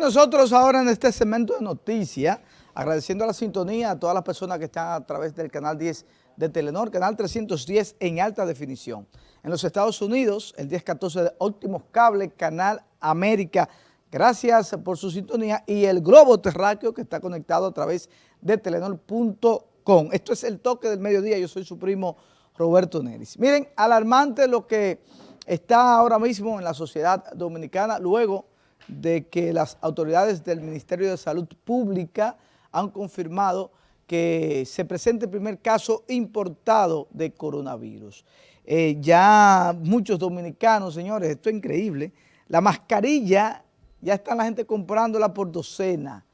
Nosotros ahora en este segmento de noticias, agradeciendo la sintonía a todas las personas que están a través del canal 10 de Telenor, canal 310 en alta definición. En los Estados Unidos, el 1014 de Óptimos Cable, Canal América, gracias por su sintonía, y el globo terráqueo que está conectado a través de telenor.com. Esto es el toque del mediodía, yo soy su primo Roberto Neris. Miren, alarmante lo que está ahora mismo en la sociedad dominicana, luego de que las autoridades del Ministerio de Salud Pública han confirmado que se presente el primer caso importado de coronavirus. Eh, ya muchos dominicanos, señores, esto es increíble, la mascarilla ya está la gente comprándola por docena.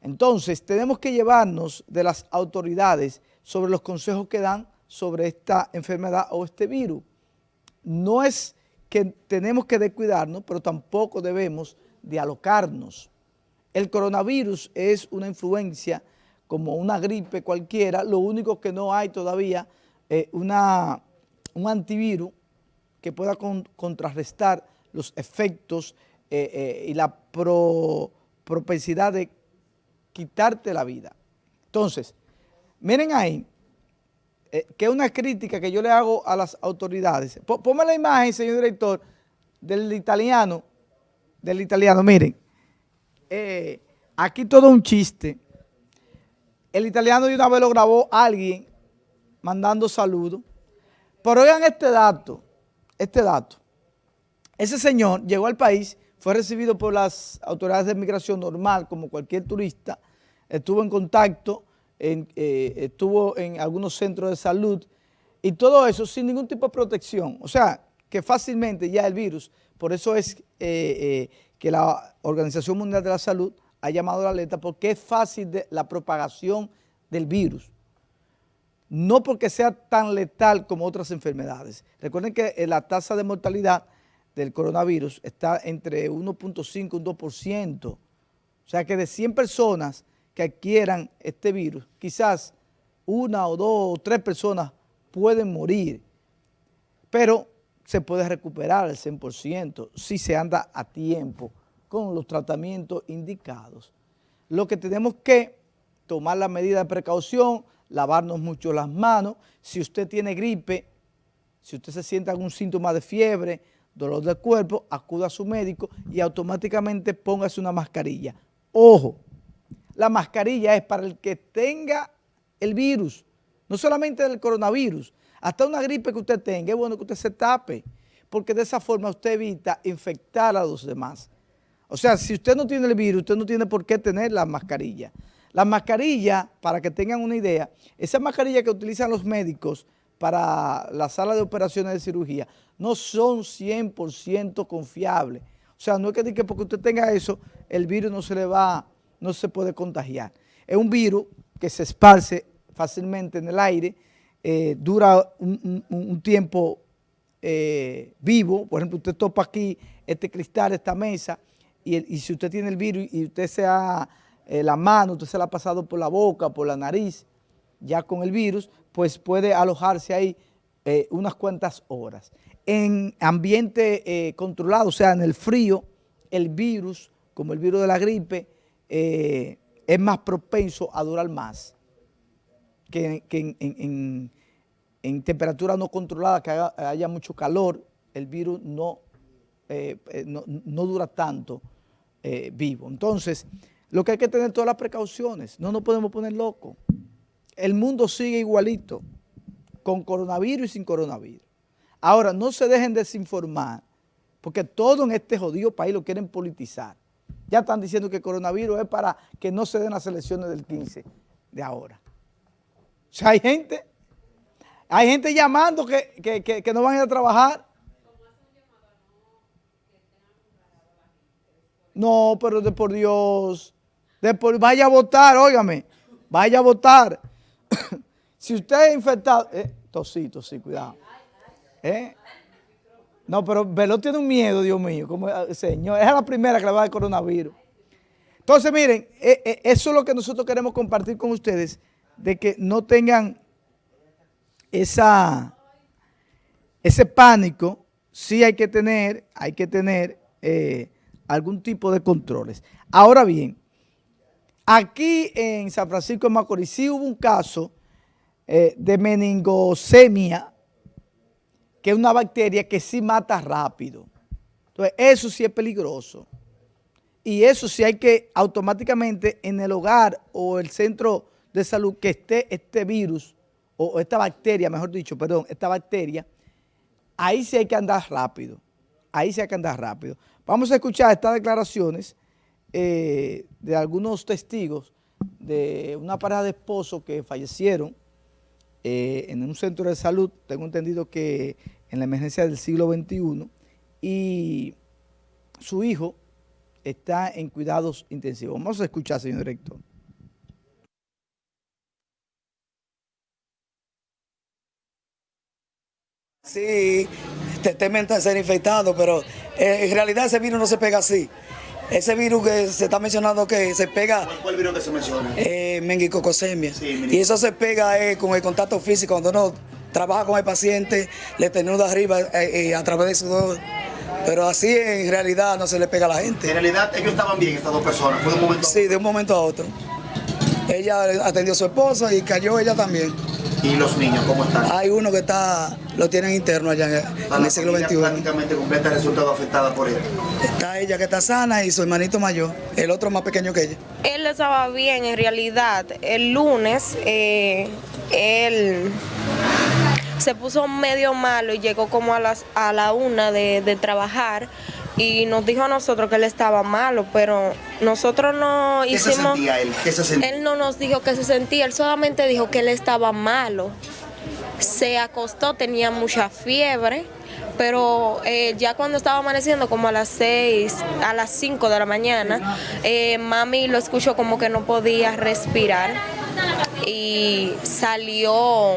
Entonces, tenemos que llevarnos de las autoridades sobre los consejos que dan sobre esta enfermedad o este virus. No es que tenemos que descuidarnos, pero tampoco debemos de alocarnos. El coronavirus es una influencia como una gripe cualquiera, lo único que no hay todavía es una, un antivirus que pueda contrarrestar los efectos eh, eh, y la propensidad de quitarte la vida. Entonces, miren ahí, eh, que es una crítica que yo le hago a las autoridades. Ponme la imagen, señor director, del italiano, del italiano, miren, eh, aquí todo un chiste. El italiano de una vez lo grabó alguien mandando saludos. Pero oigan este dato, este dato. Ese señor llegó al país, fue recibido por las autoridades de migración normal, como cualquier turista, estuvo en contacto eh, estuvo en algunos centros de salud y todo eso sin ningún tipo de protección. O sea, que fácilmente ya el virus, por eso es eh, eh, que la Organización Mundial de la Salud ha llamado la alerta porque es fácil la propagación del virus. No porque sea tan letal como otras enfermedades. Recuerden que la tasa de mortalidad del coronavirus está entre 1.5 y un 2%. O sea que de 100 personas que adquieran este virus, quizás una o dos o tres personas pueden morir, pero se puede recuperar al 100% si se anda a tiempo con los tratamientos indicados. Lo que tenemos que tomar la medida de precaución, lavarnos mucho las manos, si usted tiene gripe, si usted se siente algún síntoma de fiebre, dolor del cuerpo, acuda a su médico y automáticamente póngase una mascarilla. Ojo, la mascarilla es para el que tenga el virus, no solamente del coronavirus, hasta una gripe que usted tenga, es bueno que usted se tape, porque de esa forma usted evita infectar a los demás. O sea, si usted no tiene el virus, usted no tiene por qué tener la mascarilla. La mascarilla, para que tengan una idea, esa mascarilla que utilizan los médicos para la sala de operaciones de cirugía, no son 100% confiables. O sea, no es que, que porque usted tenga eso, el virus no se le va no se puede contagiar. Es un virus que se esparce fácilmente en el aire, eh, dura un, tiempo eh, vivo, por ejemplo, usted topa aquí este cristal, esta mesa, y, si usted tiene el virus y usted se ha, eh, la mano, usted se la ha pasado por la boca, por la nariz, ya con el virus, pues puede alojarse ahí unas cuantas horas. En ambiente controlado, o sea, en el frío, el virus, como el virus de la gripe, eh, es más propenso a durar más que, en, temperatura no controlada, que haya, mucho calor, el virus no, eh, eh, no, dura tanto vivo. Entonces, lo que hay que tener todas las precauciones, no nos podemos poner locos. El mundo sigue igualito, con coronavirus y sin coronavirus. Ahora, no se dejen desinformar, porque todo en este jodido país lo quieren politizar. Ya están diciendo que el coronavirus es para que no se den las elecciones del 15 de ahora. O sea, hay gente, hay gente llamando que, no van a ir a trabajar. No, pero de por Dios, de por, vaya a votar, óigame, vaya a votar. si usted es infectado, eh, tosito, sí, cuidado. ¿Eh? No, pero Velo tiene un miedo, Dios mío, como eh, señor. Es la primera que le va a dar coronavirus. Entonces, miren, eh, eh, eso es lo que nosotros queremos compartir con ustedes, de que no tengan esa, ese pánico. Sí hay que tener, hay que tener algún tipo de controles. Ahora bien, aquí en San Francisco de Macorís sí hubo un caso eh, de meningosemia, que es una bacteria que sí mata rápido. Entonces, eso sí es peligroso. Y eso sí hay que automáticamente en el hogar o el centro de salud que esté este virus, o esta bacteria, mejor dicho, perdón, esta bacteria, ahí sí hay que andar rápido. Ahí sí hay que andar rápido. Vamos a escuchar estas declaraciones eh, de algunos testigos de una pareja de esposos que fallecieron eh, en un centro de salud, tengo entendido que en la emergencia del siglo XXI, y su hijo está en cuidados intensivos. Vamos a escuchar, señor director. Sí, temen ser infectado, pero eh, en realidad ese virus no se pega así. Ese virus que se está mencionando que se pega... ¿Cuál virus que se menciona? Eh, mengicocosemia. y eso se pega eh, con el contacto físico, cuando uno trabaja con el paciente, le tenuda arriba eh, eh, a través de sudor. Pero así en realidad no se le pega a la gente. En realidad ellos estaban bien, estas dos personas, fue de un momento Sí, de un momento a otro. Ella atendió a su esposo y cayó ella también. ¿Y los niños cómo están? Hay uno que está, lo tienen interno allá en, en el siglo XXI. prácticamente completa resultado afectada por él. Está ella que está sana y su hermanito mayor, el otro más pequeño que ella. Él estaba bien en realidad. El lunes, eh, él se puso medio malo y llegó como a, las, a la una de, de trabajar y nos dijo a nosotros que él estaba malo, pero nosotros no ¿Qué hicimos... se sentía él? ¿Qué se sentía? Él no nos dijo que se sentía, él solamente dijo que él estaba malo. Se acostó, tenía mucha fiebre, pero eh, ya cuando estaba amaneciendo, como a las 6, a las 5 de la mañana, eh, mami lo escuchó como que no podía respirar y salió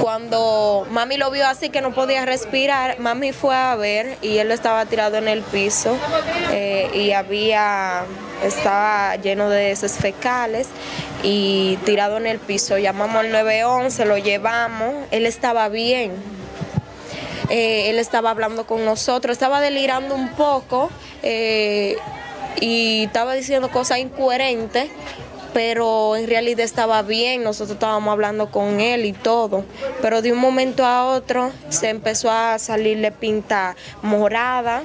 cuando mami lo vio así que no podía respirar, mami fue a ver y él estaba tirado en el piso eh, y había estaba lleno de heces fecales y tirado en el piso. Llamamos al 911, lo llevamos, él estaba bien. Eh, él estaba hablando con nosotros, estaba delirando un poco eh, y estaba diciendo cosas incoherentes pero en realidad estaba bien, nosotros estábamos hablando con él y todo, pero de un momento a otro se empezó a salirle pinta morada,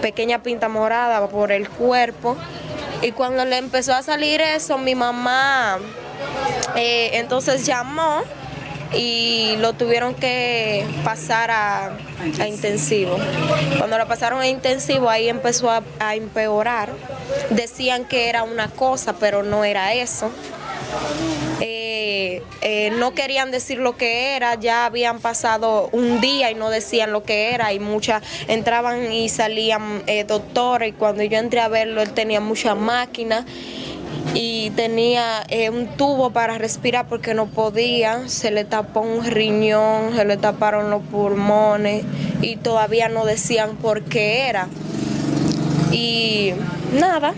pequeña pinta morada por el cuerpo, y cuando le empezó a salir eso, mi mamá eh, entonces llamó y lo tuvieron que pasar a, a intensivo. Cuando lo pasaron a intensivo, ahí empezó a, a empeorar. Decían que era una cosa, pero no era eso. Eh, eh, no querían decir lo que era, ya habían pasado un día y no decían lo que era y muchas entraban y salían eh, doctores y cuando yo entré a verlo él tenía muchas máquinas y tenía eh, un tubo para respirar porque no podía, se le tapó un riñón, se le taparon los pulmones y todavía no decían por qué era. Y nada,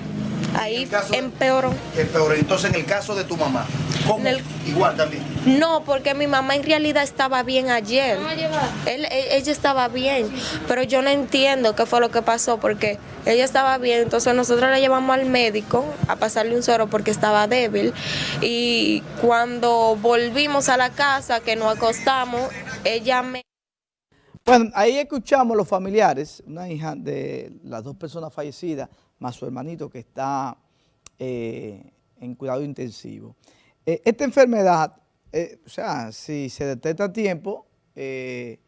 ahí empeoró. Empeoró. Entonces, en el caso de tu mamá, ¿cómo? El- Igual también. No, porque mi mamá en realidad estaba bien ayer. Él- e- ella estaba bien, pero yo no entiendo qué fue lo que pasó porque ella estaba bien, entonces nosotros la llevamos al médico a pasarle un suero porque estaba débil y cuando volvimos a la casa que nos acostamos, ella me Bueno, ahí escuchamos los familiares, una hija de las dos personas fallecidas, más su hermanito que está eh, en cuidado intensivo. Eh, esta enfermedad, eh, o sea, si se detecta a tiempo, eh,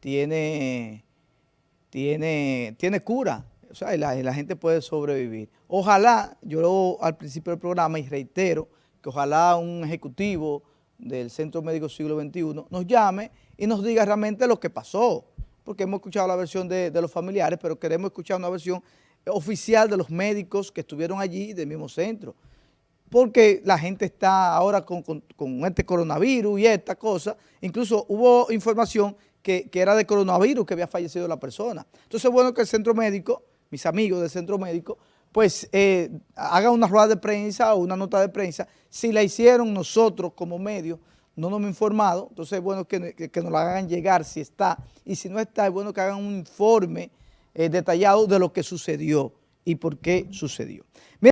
tiene, tiene, tiene cura, o sea, y la, gente puede sobrevivir. Ojalá, yo lo, al principio del programa y reitero, que ojalá un ejecutivo del Centro Médico Siglo XXI nos llame y nos diga realmente lo que pasó, porque hemos escuchado la versión de, de los familiares, pero queremos escuchar una versión oficial de los médicos que estuvieron allí del mismo centro, porque la gente está ahora con, este coronavirus y esta cosa, incluso hubo información que, era de coronavirus que había fallecido la persona. Entonces es bueno que el centro médico, mis amigos del centro médico, pues eh, hagan una rueda de prensa o una nota de prensa. Si la hicieron nosotros como medio, no nos hemos informado, entonces es bueno que nos la hagan llegar si está, y si no está, es bueno que hagan un informe eh, detallado de lo que sucedió y por qué sucedió.